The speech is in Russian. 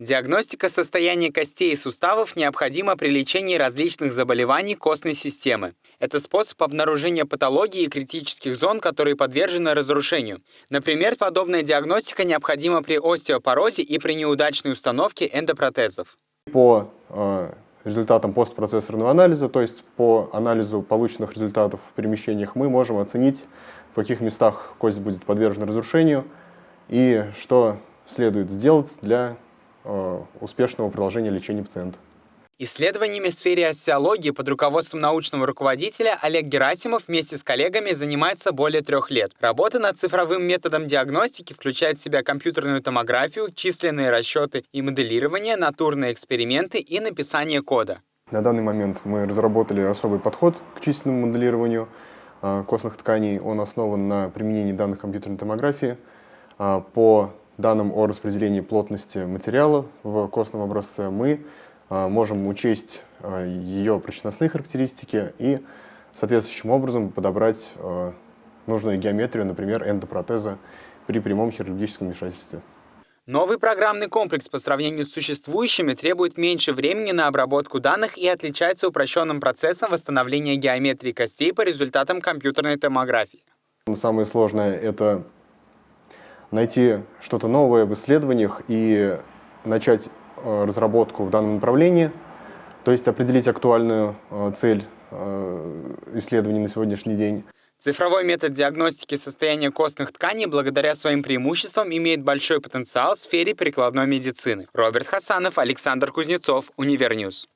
Диагностика состояния костей и суставов необходима при лечении различных заболеваний костной системы. Это способ обнаружения патологии и критических зон, которые подвержены разрушению. Например, подобная диагностика необходима при остеопорозе и при неудачной установке эндопротезов. По э, результатам постпроцессорного анализа, то есть по анализу полученных результатов в перемещениях, мы можем оценить, в каких местах кость будет подвержена разрушению и что следует сделать для успешного продолжения лечения пациента. Исследованиями в сфере остеологии под руководством научного руководителя Олег Герасимов вместе с коллегами занимается более трех лет. Работа над цифровым методом диагностики включает в себя компьютерную томографию, численные расчеты и моделирование, натурные эксперименты и написание кода. На данный момент мы разработали особый подход к численному моделированию а, костных тканей. Он основан на применении данных компьютерной томографии а, по данным о распределении плотности материала в костном образце мы а, можем учесть а, ее прочностные характеристики и соответствующим образом подобрать а, нужную геометрию, например, эндопротеза при прямом хирургическом вмешательстве. Новый программный комплекс по сравнению с существующими требует меньше времени на обработку данных и отличается упрощенным процессом восстановления геометрии костей по результатам компьютерной томографии. Самое сложное — это найти что-то новое в исследованиях и начать Э, разработку в данном направлении, то есть определить актуальную э, цель э, исследований на сегодняшний день. Цифровой метод диагностики состояния костных тканей благодаря своим преимуществам имеет большой потенциал в сфере прикладной медицины. Роберт Хасанов, Александр Кузнецов, Univer News.